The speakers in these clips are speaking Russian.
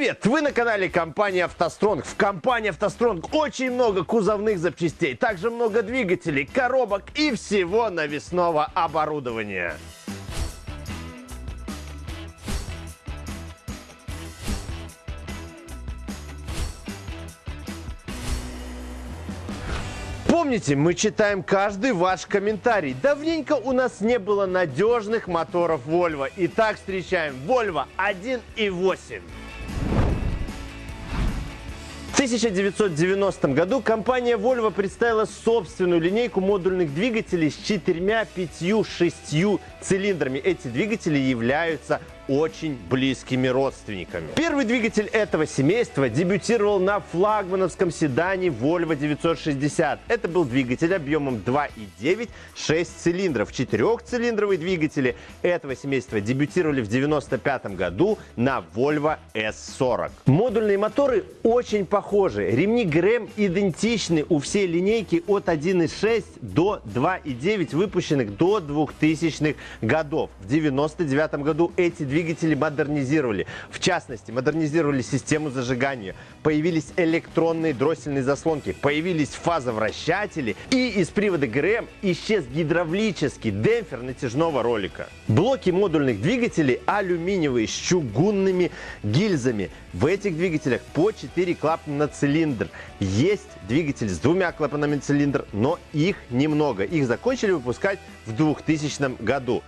Привет! Вы на канале компании «АвтоСтронг». В компании «АвтоСтронг» очень много кузовных запчастей, также много двигателей, коробок и всего навесного оборудования. Помните, мы читаем каждый ваш комментарий. Давненько у нас не было надежных моторов Volvo. Итак, встречаем Volvo 1.8. В 1990 году компания Volvo представила собственную линейку модульных двигателей с четырьмя, пятью, шестью цилиндрами. Эти двигатели являются очень близкими родственниками. Первый двигатель этого семейства дебютировал на флагмановском седане Volvo 960. Это был двигатель объемом 2,9, 6 цилиндров. Четырехцилиндровые двигатели этого семейства дебютировали в 1995 году на Volvo S40. Модульные моторы очень похожи. Ремни ГРМ идентичны у всей линейки от 1,6 до 2,9, выпущенных до 2000-х годов. В 1999 году эти двигатели двигатели модернизировали. В частности, модернизировали систему зажигания. Появились электронные дроссельные заслонки, появились фазовращатели и из привода ГРМ исчез гидравлический демпфер натяжного ролика. Блоки модульных двигателей алюминиевые с чугунными гильзами. В этих двигателях по 4 клапана на цилиндр. Есть двигатель с двумя клапанами на цилиндр, но их немного. Их закончили выпускать в 2000 году.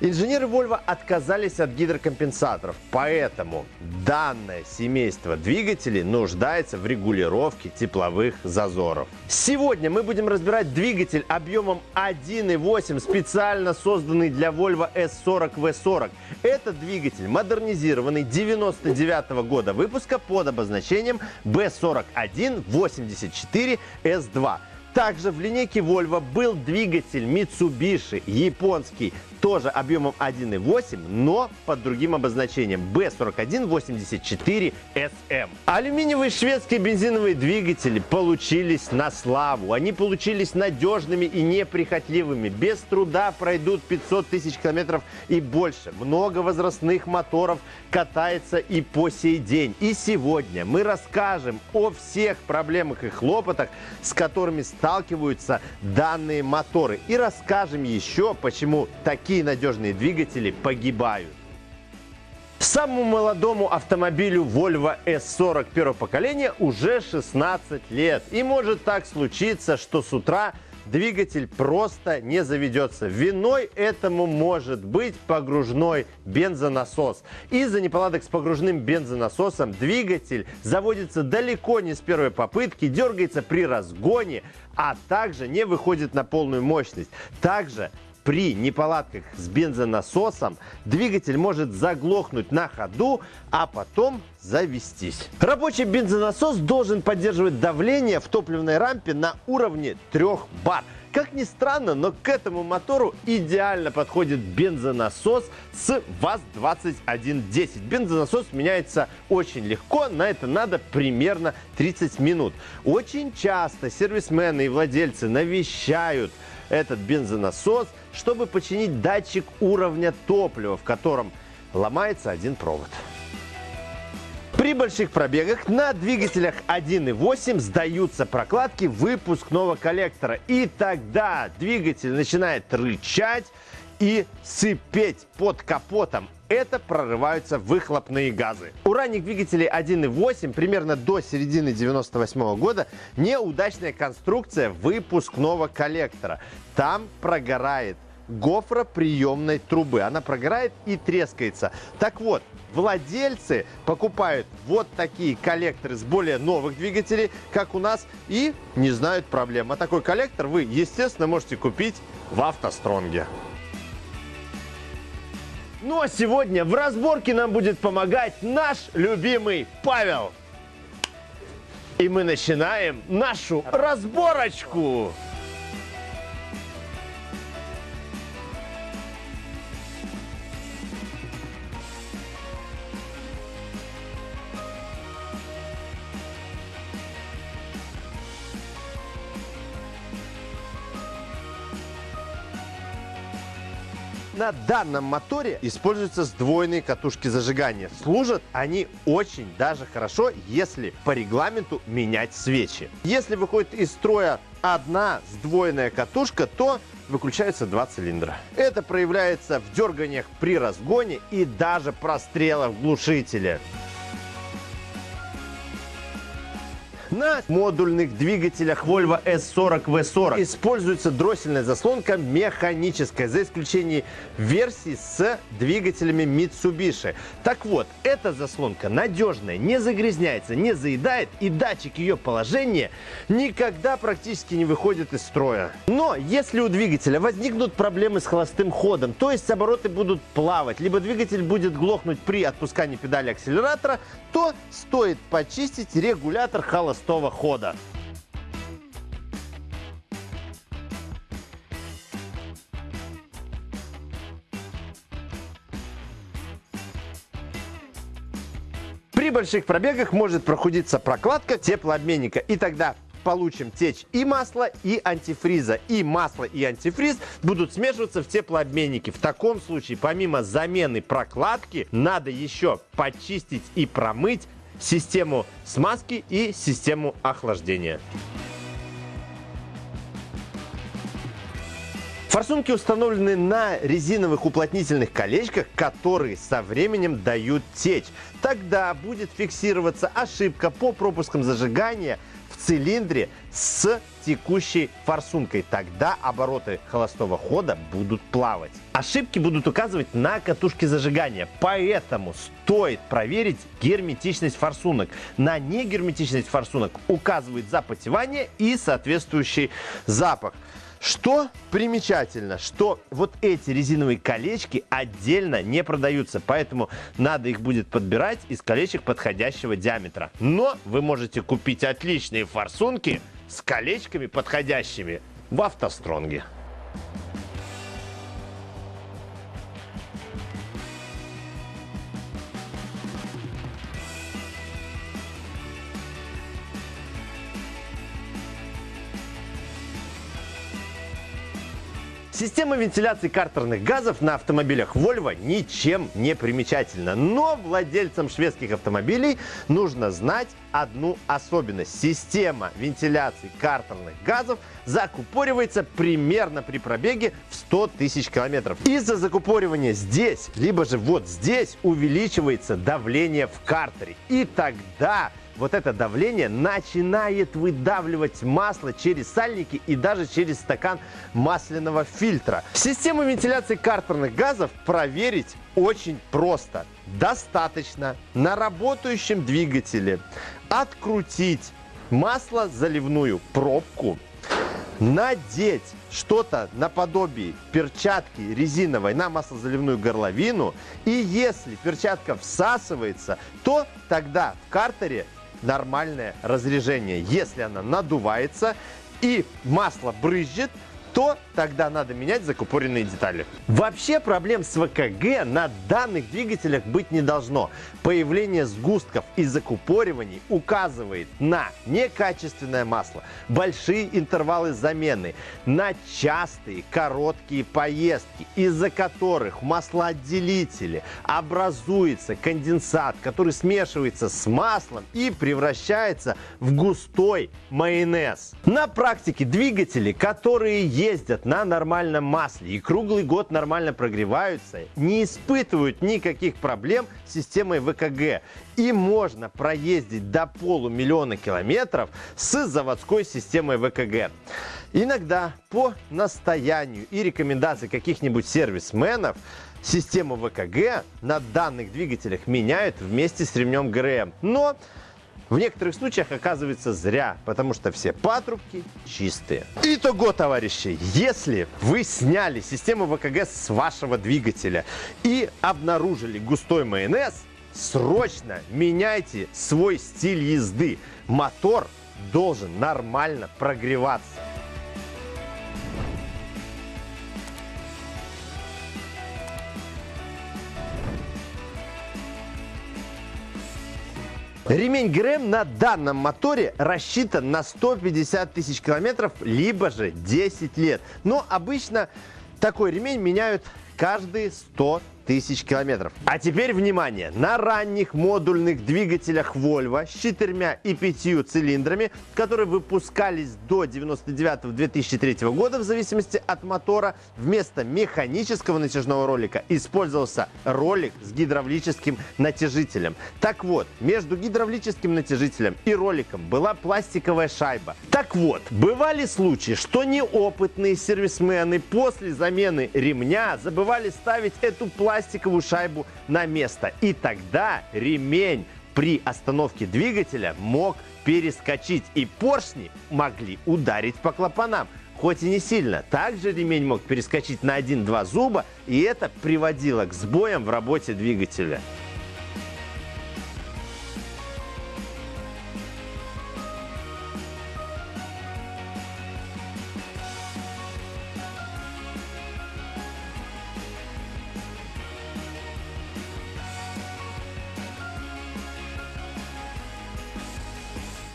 Инженеры Volvo отказались от гидрокомпенсаторов, поэтому данное семейство двигателей нуждается в регулировке тепловых зазоров. Сегодня мы будем разбирать двигатель объемом 1.8, специально созданный для Volvo S40 V40. Этот двигатель модернизированный 99 -го года выпуска под обозначением B4184S2. Также в линейке Volvo был двигатель Mitsubishi японский тоже объемом 1.8, но под другим обозначением B4184SM. Алюминиевые шведские бензиновые двигатели получились на славу. Они получились надежными и неприхотливыми. Без труда пройдут 500 тысяч километров и больше. Много возрастных моторов катается и по сей день. И сегодня мы расскажем о всех проблемах и хлопотах, с которыми сталкиваются данные моторы. И расскажем еще, почему такие такие надежные двигатели погибают. Самому молодому автомобилю Volvo S40 первого поколения уже 16 лет. И может так случиться, что с утра двигатель просто не заведется. Виной этому может быть погружной бензонасос. Из-за неполадок с погружным бензонасосом двигатель заводится далеко не с первой попытки, дергается при разгоне, а также не выходит на полную мощность. Также при неполадках с бензонасосом двигатель может заглохнуть на ходу, а потом завестись. Рабочий бензонасос должен поддерживать давление в топливной рампе на уровне 3 бар. Как ни странно, но к этому мотору идеально подходит бензонасос с ВАЗ-2110. Бензонасос меняется очень легко, на это надо примерно 30 минут. Очень часто сервисмены и владельцы навещают этот бензонасос, чтобы починить датчик уровня топлива, в котором ломается один провод. При больших пробегах на двигателях 1.8 сдаются прокладки выпускного коллектора. И тогда двигатель начинает рычать и сыпеть под капотом. Это прорываются выхлопные газы. У ранних двигателей 1.8 примерно до середины 98 года неудачная конструкция выпускного коллектора. Там прогорает гофроприемной трубы. Она прогорает и трескается. Так вот, владельцы покупают вот такие коллекторы с более новых двигателей, как у нас, и не знают проблем. А такой коллектор вы, естественно, можете купить в автостронге. Ну а сегодня в разборке нам будет помогать наш любимый Павел. И мы начинаем нашу разборочку. На данном моторе используются сдвоенные катушки зажигания. Служат они очень даже хорошо, если по регламенту менять свечи. Если выходит из строя одна сдвоенная катушка, то выключаются два цилиндра. Это проявляется в дерганиях при разгоне и даже прострелах в На модульных двигателях Volvo S40 V40 используется дроссельная заслонка механическая, за исключением версий с двигателями Mitsubishi. Так вот, эта заслонка надежная, не загрязняется, не заедает и датчик ее положения никогда практически не выходит из строя. Но если у двигателя возникнут проблемы с холостым ходом, то есть обороты будут плавать, либо двигатель будет глохнуть при отпускании педали акселератора, то стоит почистить регулятор холостого холостого хода. При больших пробегах может прохудиться прокладка теплообменника, и тогда получим течь и масла, и антифриза. И масло, и антифриз будут смешиваться в теплообменнике. В таком случае, помимо замены прокладки, надо еще почистить и промыть систему смазки и систему охлаждения. Форсунки установлены на резиновых уплотнительных колечках, которые со временем дают течь. Тогда будет фиксироваться ошибка по пропускам зажигания цилиндре с текущей форсункой. Тогда обороты холостого хода будут плавать. Ошибки будут указывать на катушке зажигания, поэтому стоит проверить герметичность форсунок. На негерметичность форсунок указывает запотевание и соответствующий запах. Что примечательно, что вот эти резиновые колечки отдельно не продаются, поэтому надо их будет подбирать из колечек подходящего диаметра. Но вы можете купить отличные форсунки с колечками подходящими в автостронге. Система вентиляции картерных газов на автомобилях Volvo ничем не примечательна. Но владельцам шведских автомобилей нужно знать одну особенность. Система вентиляции картерных газов закупоривается примерно при пробеге в 100 тысяч километров. Из-за закупоривания здесь, либо же вот здесь увеличивается давление в картере. И тогда вот это давление начинает выдавливать масло через сальники и даже через стакан масляного фильтра. Систему вентиляции картерных газов проверить очень просто. Достаточно на работающем двигателе открутить масло заливную пробку, надеть что-то наподобие перчатки резиновой на маслозаливную горловину. И если перчатка всасывается, то тогда в картере нормальное разрежение. Если она надувается и масло брызжет, то тогда надо менять закупоренные детали. Вообще проблем с ВКГ на данных двигателях быть не должно. Появление сгустков и закупориваний указывает на некачественное масло, большие интервалы замены, на частые короткие поездки, из-за которых в маслоотделителе образуется конденсат, который смешивается с маслом и превращается в густой майонез. На практике двигатели, которые ездят на нормальном масле и круглый год нормально прогреваются, не испытывают никаких проблем с системой ВКГ. И можно проездить до полумиллиона километров с заводской системой ВКГ. Иногда по настоянию и рекомендации каких-нибудь сервисменов систему ВКГ на данных двигателях меняют вместе с ремнем ГРМ. Но в некоторых случаях оказывается зря, потому что все патрубки чистые. Итого, товарищи, если вы сняли систему ВКГ с вашего двигателя и обнаружили густой майонез, срочно меняйте свой стиль езды. Мотор должен нормально прогреваться. Ремень ГРМ на данном моторе рассчитан на 150 тысяч километров, либо же 10 лет. Но обычно такой ремень меняют каждые 100 тысяч километров. А теперь внимание! На ранних модульных двигателях Volvo с четырьмя и пятью цилиндрами, которые выпускались до 99-2003 года в зависимости от мотора, вместо механического натяжного ролика использовался ролик с гидравлическим натяжителем. Так вот, между гидравлическим натяжителем и роликом была пластиковая шайба. Так вот, бывали случаи, что неопытные сервисмены после замены ремня забывали ставить эту пластиковую пластиковую шайбу на место. И тогда ремень при остановке двигателя мог перескочить, и поршни могли ударить по клапанам. Хоть и не сильно. Также ремень мог перескочить на 1-2 зуба, и это приводило к сбоям в работе двигателя.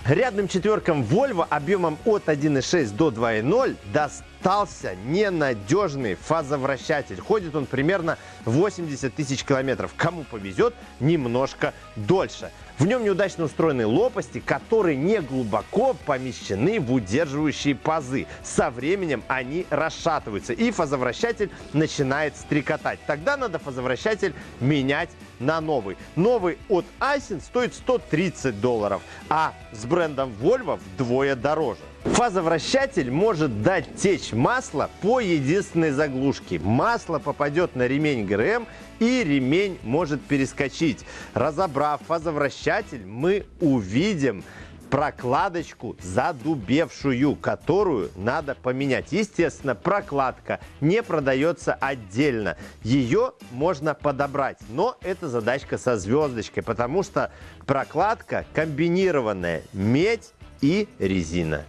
Рядным четверкам Volvo объемом от 1.6 до 2.0 достался ненадежный фазовращатель. Ходит он примерно 80 тысяч километров. Кому повезет, немножко дольше. В нем неудачно устроены лопасти, которые не глубоко помещены в удерживающие пазы. Со временем они расшатываются, и фазовращатель начинает стрекотать. Тогда надо фазовращатель менять на новый. Новый от Айсен стоит 130 долларов, а с брендом Volvo вдвое дороже. Фазовращатель может дать течь масло по единственной заглушке. Масло попадет на ремень ГРМ и ремень может перескочить. Разобрав фазовращатель, мы увидим прокладочку задубевшую, которую надо поменять. Естественно, прокладка не продается отдельно. Ее можно подобрать, но это задачка со звездочкой, потому что прокладка комбинированная медь и резина.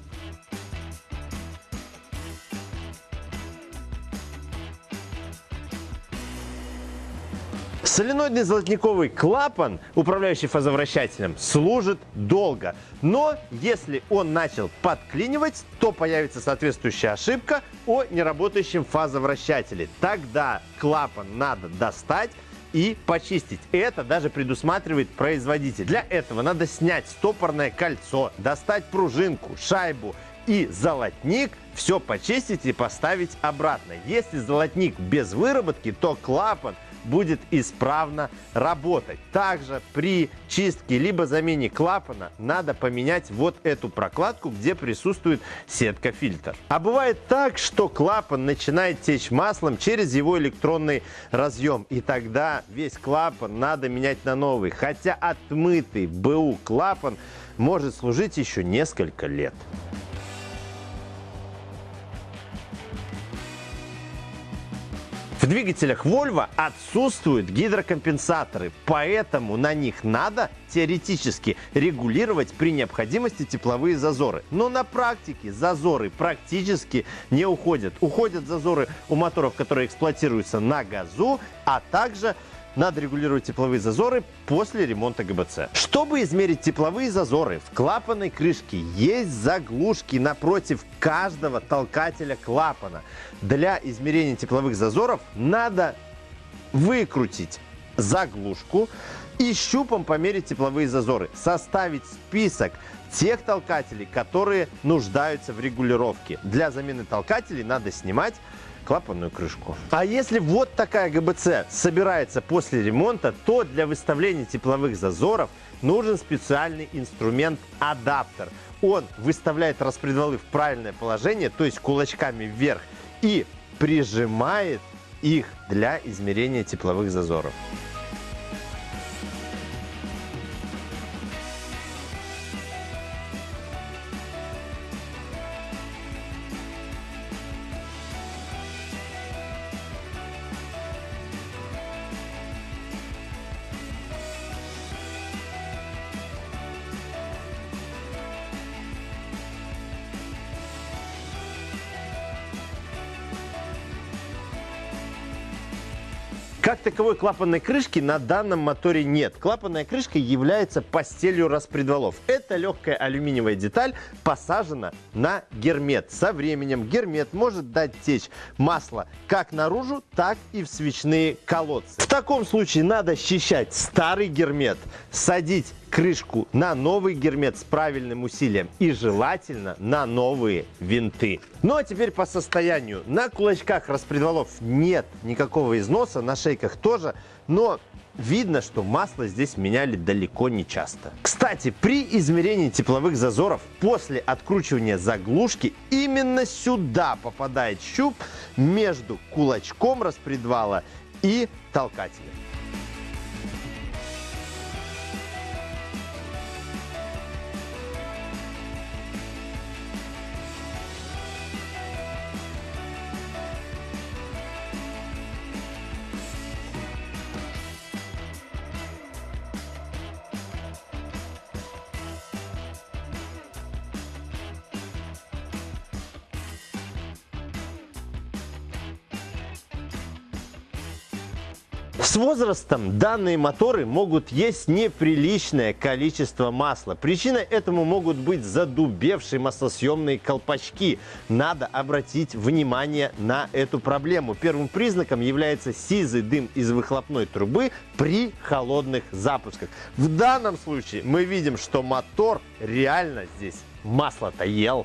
Соленоидный золотниковый клапан, управляющий фазовращателем, служит долго. Но если он начал подклинивать, то появится соответствующая ошибка о неработающем фазовращателе. Тогда клапан надо достать и почистить. Это даже предусматривает производитель. Для этого надо снять стопорное кольцо, достать пружинку, шайбу и золотник, все почистить и поставить обратно. Если золотник без выработки, то клапан – будет исправно работать. Также при чистке либо замене клапана надо поменять вот эту прокладку, где присутствует сетка-фильтр. А бывает так, что клапан начинает течь маслом через его электронный разъем. И тогда весь клапан надо менять на новый. Хотя отмытый БУ клапан может служить еще несколько лет. В двигателях Volvo отсутствуют гидрокомпенсаторы, поэтому на них надо теоретически регулировать при необходимости тепловые зазоры. Но на практике зазоры практически не уходят. Уходят зазоры у моторов, которые эксплуатируются на газу, а также надо регулировать тепловые зазоры после ремонта ГБЦ. Чтобы измерить тепловые зазоры, в клапанной крышке есть заглушки напротив каждого толкателя клапана. Для измерения тепловых зазоров надо выкрутить заглушку и щупом померить тепловые зазоры. Составить список тех толкателей, которые нуждаются в регулировке. Для замены толкателей надо снимать клапанную крышку. А если вот такая ГБЦ собирается после ремонта, то для выставления тепловых зазоров нужен специальный инструмент адаптер. Он выставляет распредвалы в правильное положение, то есть кулачками вверх, и прижимает их для измерения тепловых зазоров. Как таковой клапанной крышки на данном моторе нет. Клапанная крышка является постелью распредвалов. Это легкая алюминиевая деталь посажена на гермет. Со временем гермет может дать течь масло как наружу, так и в свечные колодцы. В таком случае надо счищать старый гермет, садить крышку на новый гермет с правильным усилием и желательно на новые винты. Ну а теперь по состоянию. На кулачках распредвалов нет никакого износа, на шейках тоже, но видно, что масло здесь меняли далеко не часто. Кстати, при измерении тепловых зазоров после откручивания заглушки именно сюда попадает щуп между кулачком распредвала и толкателем. С возрастом данные моторы могут есть неприличное количество масла. Причиной этому могут быть задубевшие маслосъемные колпачки. Надо обратить внимание на эту проблему. Первым признаком является сизый дым из выхлопной трубы при холодных запусках. В данном случае мы видим, что мотор реально здесь масло-то ел.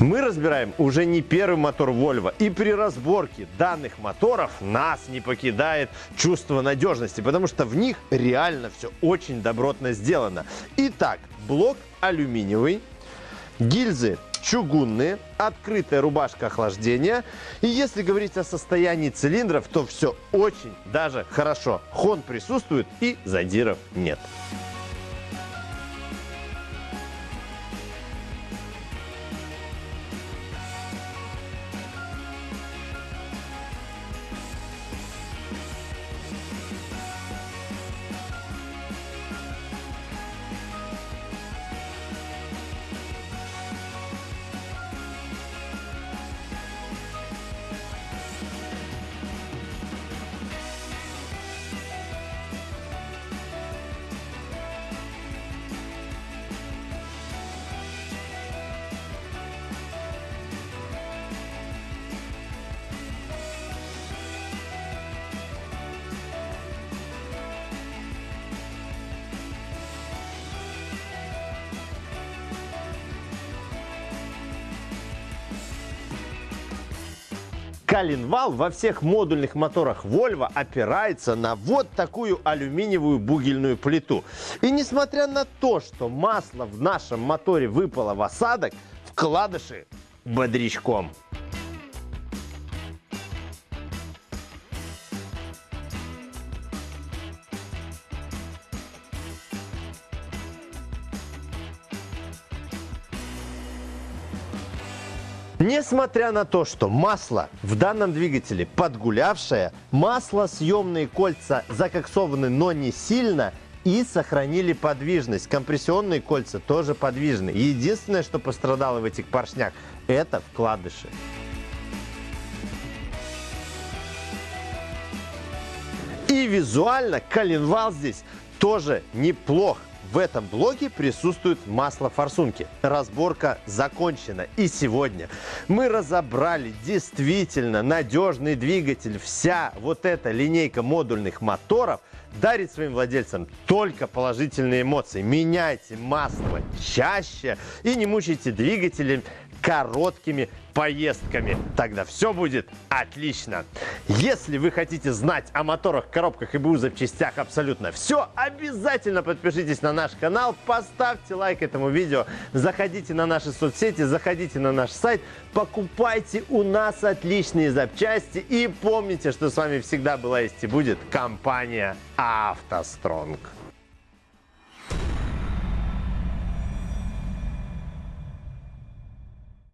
Мы разбираем уже не первый мотор Volvo. И при разборке данных моторов нас не покидает чувство надежности, потому что в них реально все очень добротно сделано. Итак, блок алюминиевый, гильзы чугунные, открытая рубашка охлаждения. И если говорить о состоянии цилиндров, то все очень даже хорошо. Хон присутствует и задиров нет. Коленвал во всех модульных моторах Volvo опирается на вот такую алюминиевую бугельную плиту. И несмотря на то, что масло в нашем моторе выпало в осадок, вкладыши бодрячком. Несмотря на то, что масло в данном двигателе подгулявшее, маслосъемные кольца закоксованы, но не сильно, и сохранили подвижность. Компрессионные кольца тоже подвижны. Единственное, что пострадало в этих поршнях, это вкладыши. И визуально коленвал здесь тоже неплох. В этом блоке присутствует масло форсунки. Разборка закончена. И сегодня мы разобрали действительно надежный двигатель. Вся вот эта линейка модульных моторов дарит своим владельцам только положительные эмоции. Меняйте масло чаще и не мучайте двигателем короткими поездками. Тогда все будет отлично. Если вы хотите знать о моторах, коробках и БУ запчастях абсолютно все, обязательно подпишитесь на наш канал, поставьте лайк этому видео, заходите на наши соцсети, заходите на наш сайт, покупайте у нас отличные запчасти и помните, что с вами всегда была есть и будет компания «АвтоСтронг».